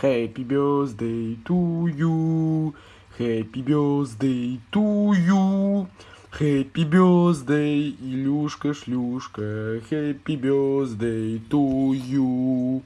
Happy birthday to you. Happy birthday to you. Happy birthday, Илюшка, шлюшка. Happy birthday to you.